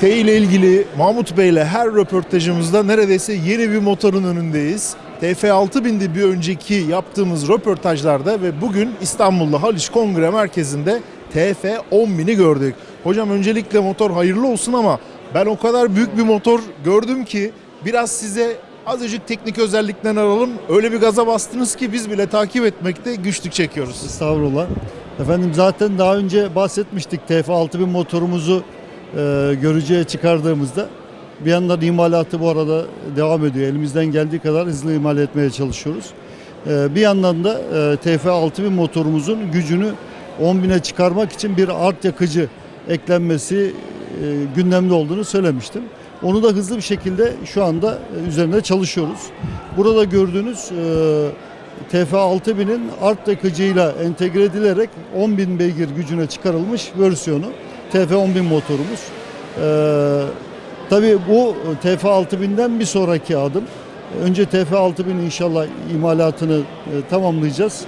T ile ilgili Mahmut Bey ile her röportajımızda neredeyse yeni bir motorun önündeyiz. TF6000'di bir önceki yaptığımız röportajlarda ve bugün İstanbul'da Haliç Kongre Merkezi'nde TF10000'i gördük. Hocam öncelikle motor hayırlı olsun ama ben o kadar büyük bir motor gördüm ki biraz size azıcık teknik özelliklerini alalım. Öyle bir gaza bastınız ki biz bile takip etmekte güçlük çekiyoruz. Estağfurullah. Efendim zaten daha önce bahsetmiştik TF6000 motorumuzu e, görücüye çıkardığımızda bir yandan imalatı bu arada devam ediyor. Elimizden geldiği kadar hızlı imal etmeye çalışıyoruz. E, bir yandan da e, TF6000 motorumuzun gücünü 10.000'e çıkarmak için bir art yakıcı eklenmesi e, gündemde olduğunu söylemiştim. Onu da hızlı bir şekilde şu anda e, üzerinde çalışıyoruz. Burada gördüğünüz e, TF6000'in art yakıcıyla entegre edilerek 10.000 beygir gücüne çıkarılmış versiyonu TF10000 motorumuz. Ee, tabii bu TF6000'den bir sonraki adım. Önce TF6000 inşallah imalatını e, tamamlayacağız.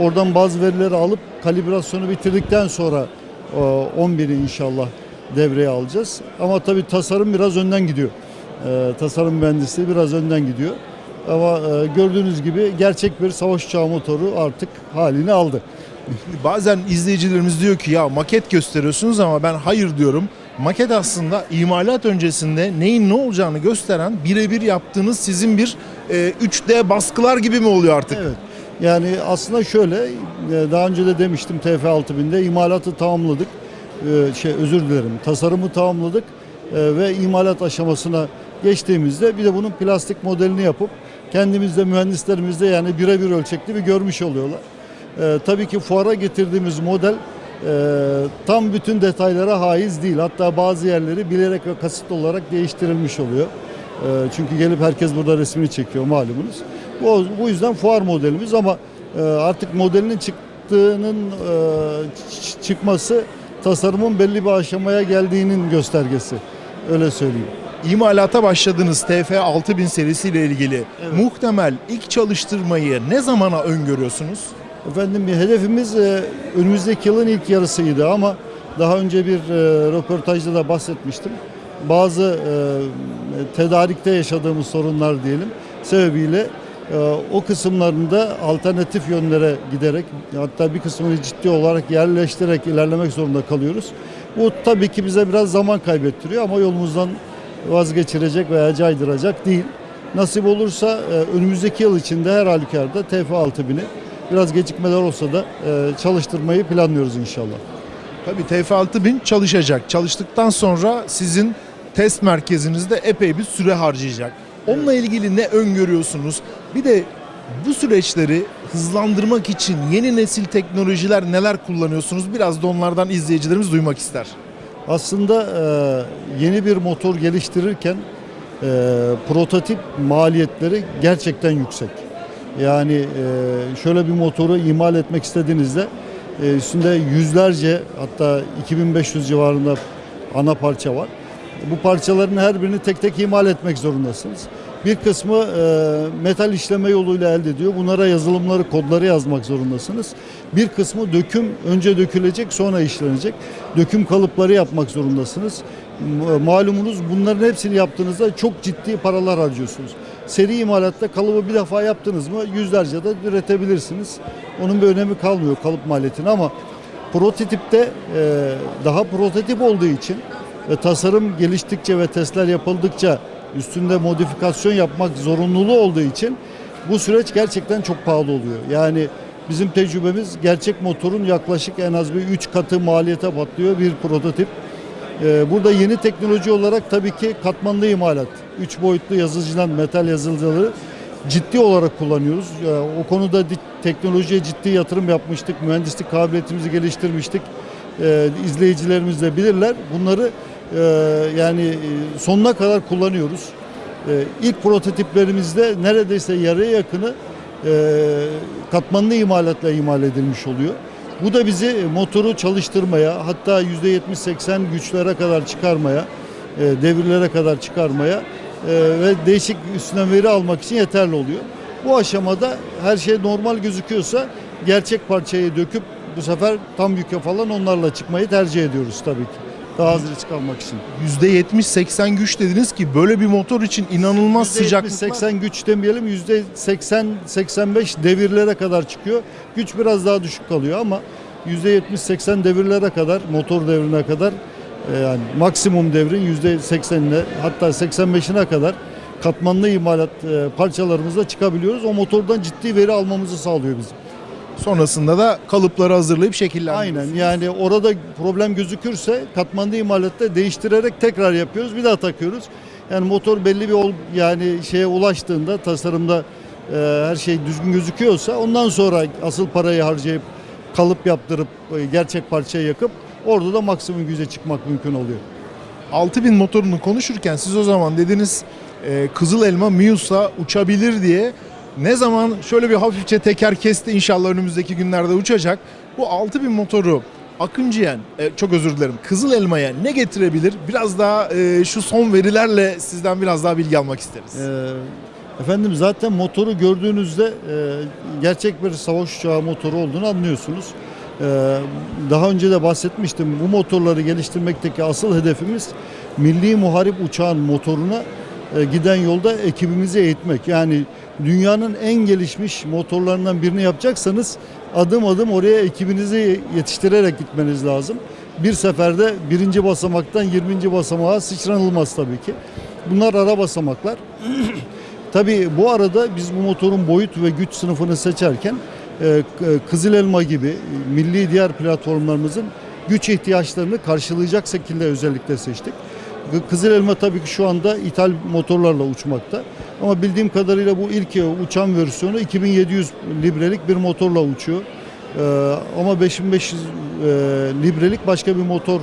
Oradan bazı verileri alıp kalibrasyonu bitirdikten sonra e, 11'i inşallah devreye alacağız. Ama tabii tasarım biraz önden gidiyor. E, tasarım mühendisliği biraz önden gidiyor. Ama e, gördüğünüz gibi gerçek bir savaş uçağı motoru artık halini aldı. Bazen izleyicilerimiz diyor ki ya maket gösteriyorsunuz ama ben hayır diyorum. Maket aslında imalat öncesinde neyin ne olacağını gösteren birebir yaptığınız sizin bir e, 3D baskılar gibi mi oluyor artık? Evet. Yani aslında şöyle, e, daha önce de demiştim TF6000'de imalatı tamamladık. E, Şey özür dilerim. Tasarımı tamamladık e, ve imalat aşamasına geçtiğimizde bir de bunun plastik modelini yapıp kendimizde mühendislerimizde yani birebir ölçekli bir görmüş oluyorlar. E, tabii ki fuara getirdiğimiz model e, tam bütün detaylara haiz değil. Hatta bazı yerleri bilerek ve kasıtlı olarak değiştirilmiş oluyor. E, çünkü gelip herkes burada resmini çekiyor malumunuz. Bu, bu yüzden fuar modelimiz ama e, artık modelinin çıktığının e, çıkması tasarımın belli bir aşamaya geldiğinin göstergesi. Öyle söyleyeyim. İmalata başladığınız TF6000 serisiyle ilgili muhtemel ilk çalıştırmayı ne zamana öngörüyorsunuz? Efendim hedefimiz e, önümüzdeki yılın ilk yarısıydı ama daha önce bir e, röportajda da bahsetmiştim. Bazı e, tedarikte yaşadığımız sorunlar diyelim sebebiyle e, o kısımlarında alternatif yönlere giderek hatta bir kısmını ciddi olarak yerleştirerek ilerlemek zorunda kalıyoruz. Bu tabii ki bize biraz zaman kaybettiriyor ama yolumuzdan vazgeçirecek veya caydıracak değil. Nasip olursa e, önümüzdeki yıl içinde her halükarda TF6000'i biraz gecikmeler olsa da e, çalıştırmayı planlıyoruz inşallah. Tabii TF6000 çalışacak. Çalıştıktan sonra sizin test merkezinizde epey bir süre harcayacak. Onunla ilgili ne öngörüyorsunuz? Bir de bu süreçleri hızlandırmak için yeni nesil teknolojiler neler kullanıyorsunuz? Biraz da onlardan izleyicilerimiz duymak ister. Aslında e, yeni bir motor geliştirirken e, prototip maliyetleri gerçekten yüksek. Yani e, şöyle bir motoru imal etmek istediğinizde e, üstünde yüzlerce hatta 2500 civarında ana parça var. Bu parçaların her birini tek tek imal etmek zorundasınız. Bir kısmı e, metal işleme yoluyla elde ediyor. Bunlara yazılımları, kodları yazmak zorundasınız. Bir kısmı döküm, önce dökülecek sonra işlenecek. Döküm kalıpları yapmak zorundasınız. Malumunuz bunların hepsini yaptığınızda çok ciddi paralar harcıyorsunuz. Seri imalatta kalıbı bir defa yaptınız mı yüzlerce de üretebilirsiniz. Onun bir önemi kalmıyor kalıp maliyetine ama prototipte e, daha prototip olduğu için ve tasarım geliştikçe ve testler yapıldıkça üstünde modifikasyon yapmak zorunluluğu olduğu için bu süreç gerçekten çok pahalı oluyor. Yani bizim tecrübemiz gerçek motorun yaklaşık en az bir 3 katı maliyete patlıyor bir prototip. Ee, Burada yeni teknoloji olarak tabii ki katmanlı imalat, 3 boyutlu yazıcıdan metal yazıcıları ciddi olarak kullanıyoruz. Ee, O konuda teknolojiye ciddi yatırım yapmıştık, mühendislik kabiliyetimizi geliştirmiştik. Ee, İzleyicilerimiz de bilirler. Bunları e, yani e, sonuna kadar kullanıyoruz. İlk prototiplerimizde neredeyse yarıya yakını e, katmanlı imalatla imal edilmiş oluyor. Bu da bizi motoru çalıştırmaya hatta %70-80 güçlere kadar çıkarmaya, e, devirlere kadar çıkarmaya e, ve değişik üstüne veri almak için yeterli oluyor. Bu aşamada her şey normal gözüküyorsa gerçek parçayı döküp bu sefer tam yüke falan onlarla çıkmayı tercih ediyoruz tabii ki. Daha risk almak için. %70-80 güç dediniz ki böyle bir motor için inanılmaz sıcaklıklar. 80 güç demeyelim %80-85 devirlere kadar çıkıyor. Güç biraz daha düşük kalıyor ama %70-80 devirlere kadar motor devrine kadar e, yani maksimum devrin %80'ine hatta 85'ine kadar katmanlı imalat e, parçalarımızla çıkabiliyoruz. O motordan ciddi veri almamızı sağlıyor bizim. Sonrasında da kalıpları hazırlayıp şekillendiriyorsunuz. Aynen yani orada problem gözükürse katmanlı imalatta değiştirerek tekrar yapıyoruz. Bir daha takıyoruz. Yani motor belli bir ol, yani şeye ulaştığında tasarımda e, her şey düzgün gözüküyorsa ondan sonra asıl parayı harcayıp kalıp yaptırıp e, gerçek parçayı yakıp orada da maksimum güce çıkmak mümkün oluyor. 6000 motorunu konuşurken siz o zaman dediniz e, Kızıl Elma Mius'a uçabilir diye ne zaman şöyle bir hafifçe teker kesti inşallah önümüzdeki günlerde uçacak. Bu 6000 motoru Akıncı'ya, e, çok özür dilerim, Kızıl Elma'ya ne getirebilir? Biraz daha e, şu son verilerle sizden biraz daha bilgi almak isteriz. Ee, efendim zaten motoru gördüğünüzde e, gerçek bir savaş uçağı motoru olduğunu anlıyorsunuz. Ee, daha önce de bahsetmiştim. Bu motorları geliştirmekteki asıl hedefimiz milli muharip uçağın motoruna giden yolda ekibimizi eğitmek. Yani dünyanın en gelişmiş motorlarından birini yapacaksanız adım adım oraya ekibinizi yetiştirerek gitmeniz lazım. Bir seferde birinci basamaktan 20. basamağa sıçranılmaz tabii ki. Bunlar ara basamaklar. Tabii bu arada biz bu motorun boyut ve güç sınıfını seçerken e, Kızıl Elma gibi e, milli diğer platformlarımızın güç ihtiyaçlarını karşılayacak şekilde özellikle seçtik. Kızıl Elma tabii ki şu anda ithal motorlarla uçmakta. Ama bildiğim kadarıyla bu ilk e, uçan versiyonu 2700 librelik bir motorla uçuyor. Ee, ama 5500 e, librelik başka bir motor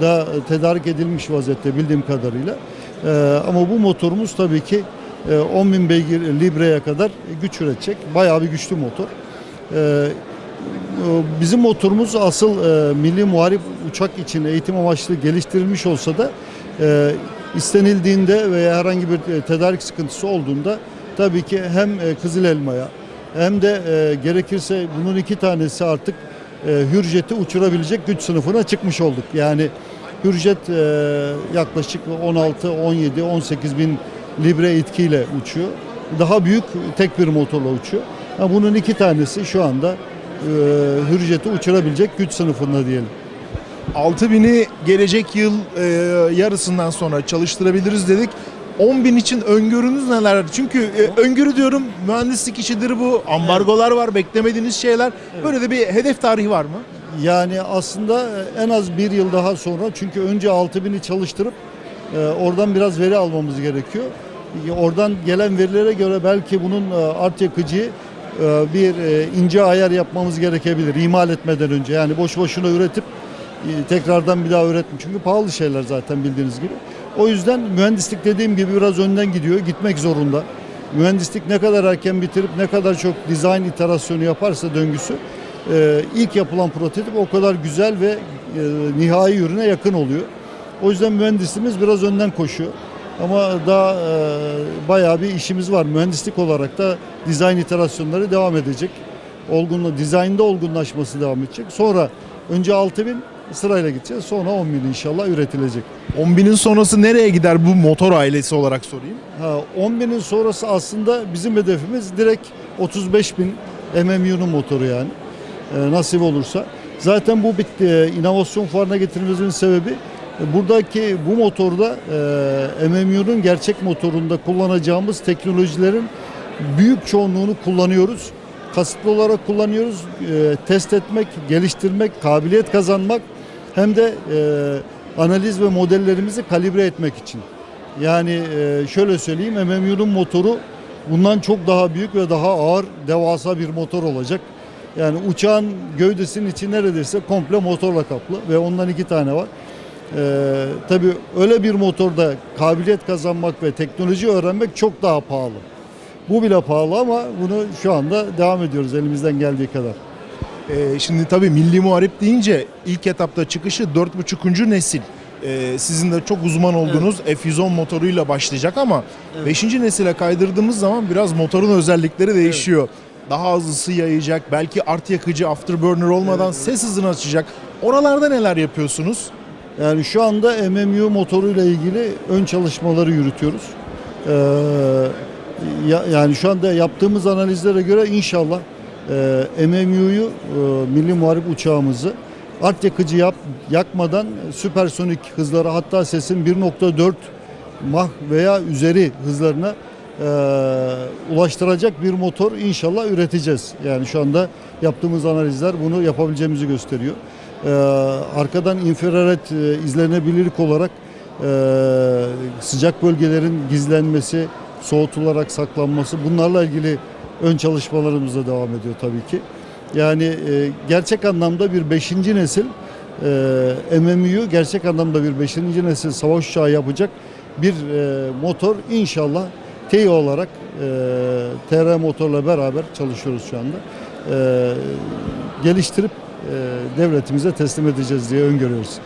da tedarik edilmiş vaziyette bildiğim kadarıyla. Ee, ama bu motorumuz tabii ki e, 10.000 beygir libreye kadar güç üretecek. Bayağı bir güçlü motor. Ee, e, bizim motorumuz asıl e, milli muharip uçak için eğitim amaçlı geliştirilmiş olsa da e, istenildiğinde veya herhangi bir e, tedarik sıkıntısı olduğunda tabii ki hem e, Kızıl Elma'ya hem de e, gerekirse bunun iki tanesi artık Hürjet'i uçurabilecek güç sınıfına çıkmış olduk. Yani Hürjet yaklaşık 16, 17, 18 bin libre itkiyle uçuyor. Daha büyük tek bir motorla uçuyor. Bunun iki tanesi şu anda Hürjet'i uçurabilecek güç sınıfında diyelim. 6000'i gelecek yıl e, yarısından sonra çalıştırabiliriz dedik. 10.000 için öngörünüz neler? Çünkü e, öngörü diyorum mühendislik işidir bu. Ambargolar var, beklemediğiniz şeyler. Böyle de bir hedef tarihi var mı? Yani aslında en az bir yıl daha sonra çünkü önce 6000'i çalıştırıp e, oradan biraz veri almamız gerekiyor. E, Oradan gelen verilere göre belki bunun e, art yakıcı e, bir e, ince ayar yapmamız gerekebilir imal etmeden önce. Yani boş boşuna üretip e, tekrardan bir daha üretme. Çünkü pahalı şeyler zaten bildiğiniz gibi. O yüzden mühendislik dediğim gibi biraz önden gidiyor, gitmek zorunda. Mühendislik ne kadar erken bitirip ne kadar çok dizayn iterasyonu yaparsa döngüsü e, ilk yapılan prototip o kadar güzel ve e, nihai ürüne yakın oluyor. O yüzden mühendisimiz biraz önden koşuyor. Ama daha e, bayağı bir işimiz var. Mühendislik olarak da dizayn iterasyonları devam edecek. Olgunlu, dizaynda olgunlaşması devam edecek. Sonra önce 6000 sırayla gideceğiz. Sonra 10.000 inşallah üretilecek. 10.000'in sonrası nereye gider bu motor ailesi olarak sorayım. Ha, 10.000'in sonrası aslında bizim hedefimiz direkt 35.000 MMU'nun motoru yani. Ee, nasip olursa. Zaten bu bitti. Ee, inovasyon fuarına getirmemizin sebebi e, buradaki bu motorda e, MMU'nun gerçek motorunda kullanacağımız teknolojilerin büyük çoğunluğunu kullanıyoruz. Kasıtlı olarak kullanıyoruz. E, test etmek, geliştirmek, kabiliyet kazanmak hem de e, analiz ve modellerimizi kalibre etmek için. Yani e, şöyle söyleyeyim MMU'nun motoru bundan çok daha büyük ve daha ağır devasa bir motor olacak. Yani uçağın gövdesinin içi neredeyse komple motorla kaplı ve ondan iki tane var. Ee, tabii öyle bir motorda kabiliyet kazanmak ve teknoloji öğrenmek çok daha pahalı. Bu bile pahalı ama bunu şu anda devam ediyoruz elimizden geldiği kadar. Ee, şimdi tabii milli muharip deyince ilk etapta çıkışı 4.5. nesil. Ee, sizin de çok uzman olduğunuz F110 motoruyla başlayacak ama 5. nesile kaydırdığımız zaman biraz motorun özellikleri değişiyor. Daha az ısı yayacak, belki art yakıcı afterburner olmadan ses hızını açacak. Oralarda neler yapıyorsunuz? Yani şu anda MMU motoruyla ilgili ön çalışmaları yürütüyoruz. Ee, ya- yani şu anda yaptığımız analizlere göre inşallah e, MMU'yu e, milli muharip uçağımızı art yakıcı yap, yakmadan süpersonik hızlara hatta sesin 1.4 mah veya üzeri hızlarına e, ulaştıracak bir motor inşallah üreteceğiz. Yani şu anda yaptığımız analizler bunu yapabileceğimizi gösteriyor. E, arkadan infrared e, izlenebilirlik olarak e, sıcak bölgelerin gizlenmesi, soğutularak saklanması bunlarla ilgili ön çalışmalarımız devam ediyor tabii ki. Yani e, gerçek anlamda bir 5. nesil e, MMU'yu gerçek anlamda bir 5. nesil savaş uçağı yapacak bir e, motor inşallah TEİ olarak e, TR motorla beraber çalışıyoruz şu anda. E, geliştirip e, devletimize teslim edeceğiz diye öngörüyoruz.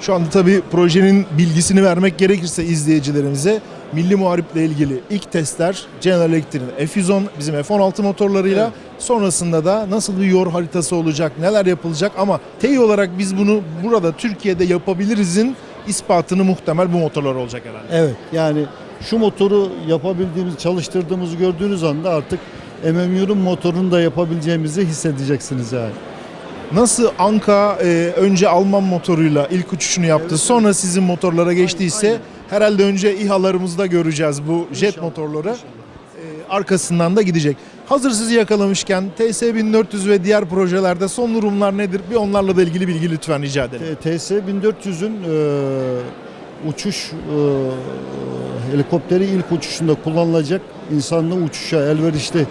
Şu anda tabii projenin bilgisini vermek gerekirse izleyicilerimize Milli Muharip'le ilgili ilk testler General Electric'in F110 bizim F16 motorlarıyla Evet. sonrasında da nasıl bir yor haritası olacak, neler yapılacak ama TEİ olarak biz bunu burada Türkiye'de yapabilirizin ispatını muhtemel bu motorlar olacak herhalde. Evet yani şu motoru yapabildiğimiz, çalıştırdığımızı gördüğünüz anda artık MMU'nun motorunu da yapabileceğimizi hissedeceksiniz yani. Nasıl Anka e, önce Alman motoruyla ilk uçuşunu yaptı sonra sizin motorlara geçtiyse aynen. Herhalde önce İHA'larımızda göreceğiz bu jet İnşallah, motorları. inşallah. E, arkasından da gidecek. Hazır sizi yakalamışken TS1400 ve diğer projelerde son durumlar nedir? Bir onlarla da ilgili bilgi lütfen rica edelim. TS 1400'ün e, uçuş e, helikopteri ilk uçuşunda kullanılacak insanlı uçuşa elverişli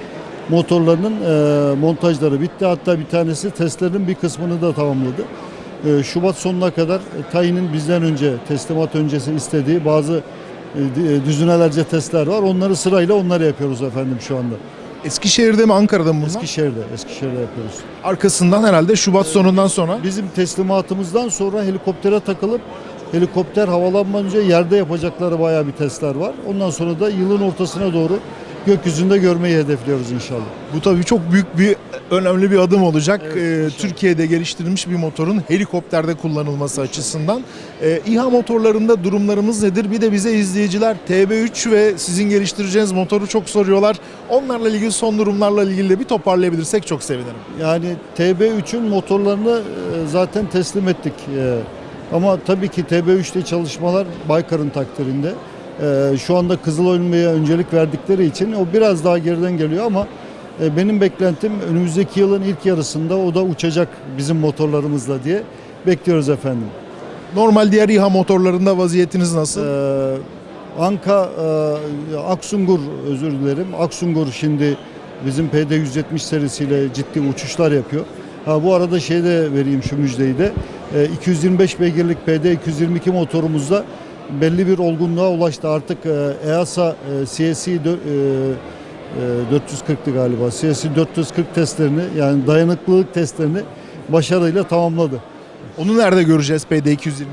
motorlarının e, montajları bitti. Hatta bir tanesi testlerin bir kısmını da tamamladı. E, Şubat sonuna kadar e, Tayin'in bizden önce teslimat öncesi istediği bazı e, e, düzinelerce testler var. Onları sırayla onları yapıyoruz efendim şu anda. Eskişehir'de mi Ankara'da mı bunlar? Eskişehir'de, Eskişehir'de yapıyoruz. Arkasından herhalde Şubat sonundan sonra. Bizim teslimatımızdan sonra helikoptere takılıp helikopter havalanmadan önce yerde yapacakları bayağı bir testler var. Ondan sonra da yılın ortasına doğru gökyüzünde görmeyi hedefliyoruz inşallah. Bu tabii çok büyük bir önemli bir adım olacak. Evet, Ee. Türkiye'de geliştirilmiş bir motorun helikopterde kullanılması açısından. Ee, İHA motorlarında durumlarımız nedir? Bir de bize izleyiciler TB3 ve sizin geliştireceğiniz motoru çok soruyorlar. Onlarla ilgili son durumlarla ilgili de bir toparlayabilirsek çok sevinirim. Yani TB3'ün motorlarını e, zaten teslim ettik. E, Ama tabii ki TB3'te çalışmalar Baykar'ın takdirinde. E, Şu anda Kızılölme'ye öncelik verdikleri için o biraz daha geriden geliyor ama e, benim beklentim önümüzdeki yılın ilk yarısında o da uçacak bizim motorlarımızla diye bekliyoruz efendim. Normal diğer İHA motorlarında vaziyetiniz nasıl? Ee, Anka, e, Aksungur özür dilerim. Aksungur şimdi bizim PD-170 serisiyle ciddi uçuşlar yapıyor. Ha, bu arada şey de vereyim şu müjdeyi de. E, 225 beygirlik PD-222 motorumuzda belli bir olgunluğa ulaştı. Artık e, EASA e, CSI e, e, 440'tı galiba. CSI 440 testlerini yani dayanıklılık testlerini başarıyla tamamladı. Onu nerede göreceğiz PD222?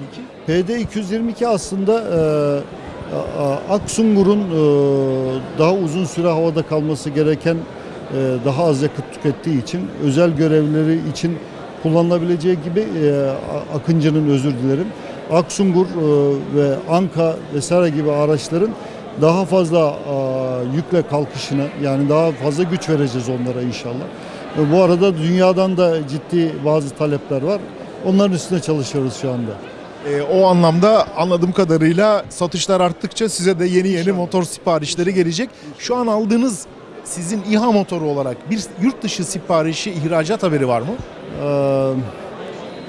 PD-222 aslında e, Aksungur'un e, daha uzun süre havada kalması gereken e, daha az yakıt tükettiği için özel görevleri için kullanılabileceği gibi e, Akıncı'nın özür dilerim. Aksungur e, ve Anka vesaire gibi araçların daha fazla a, yükle kalkışına yani daha fazla güç vereceğiz onlara inşallah. E, bu arada dünyadan da ciddi bazı talepler var. Onların üstüne çalışıyoruz şu anda. Ee, o anlamda anladığım kadarıyla satışlar arttıkça size de yeni yeni motor siparişleri gelecek. Şu an aldığınız sizin İHA motoru olarak bir yurt dışı siparişi ihracat haberi var mı? Ee,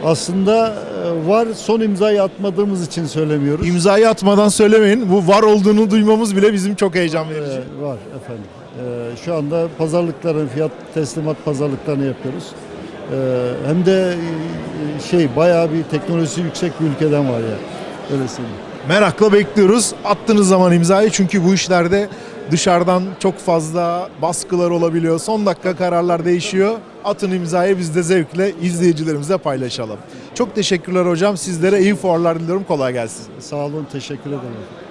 aslında e, var son imzayı atmadığımız için söylemiyoruz. İmzayı atmadan söylemeyin. Bu var olduğunu duymamız bile bizim çok heyecan verici. Ee, var efendim. Ee, şu anda pazarlıkların fiyat teslimat pazarlıklarını yapıyoruz. Ee, hem de e, şey bayağı bir teknolojisi yüksek bir ülkeden var ya. Öyle söyleyeyim. Merakla bekliyoruz. Attığınız zaman imzayı çünkü bu işlerde dışarıdan çok fazla baskılar olabiliyor. Son dakika kararlar değişiyor. Atın imzayı biz de zevkle izleyicilerimizle paylaşalım. Çok teşekkürler hocam. Sizlere iyi fuarlar diliyorum. Kolay gelsin. Sağ olun, teşekkür ederim.